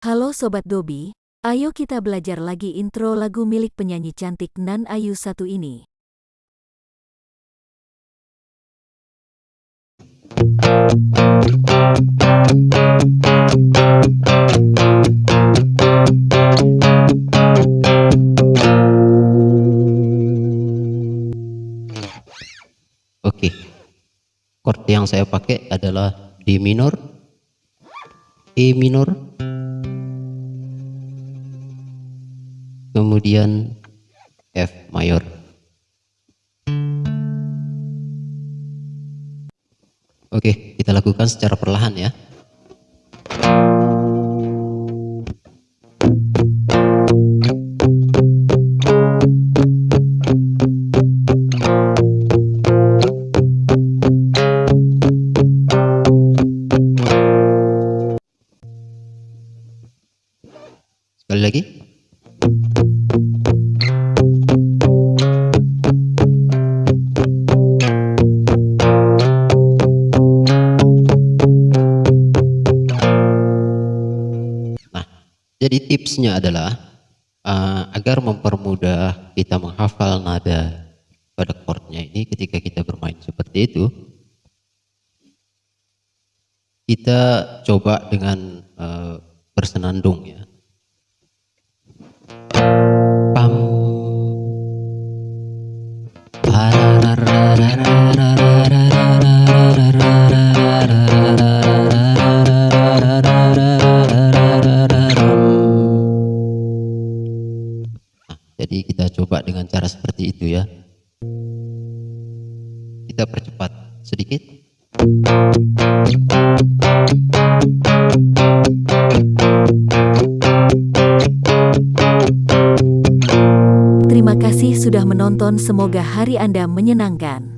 Halo Sobat Dobi, ayo kita belajar lagi intro lagu milik penyanyi cantik Nan Ayu satu ini. Oke, chord yang saya pakai adalah D minor, E minor, kemudian F mayor. Oke, kita lakukan secara perlahan ya. Sekali lagi. Jadi tipsnya adalah uh, agar mempermudah kita menghafal nada pada chordnya ini ketika kita bermain seperti itu, kita coba dengan uh, bersenandung ya. Pam. Kita coba dengan cara seperti itu ya. Kita percepat sedikit. Terima kasih sudah menonton semoga hari Anda menyenangkan.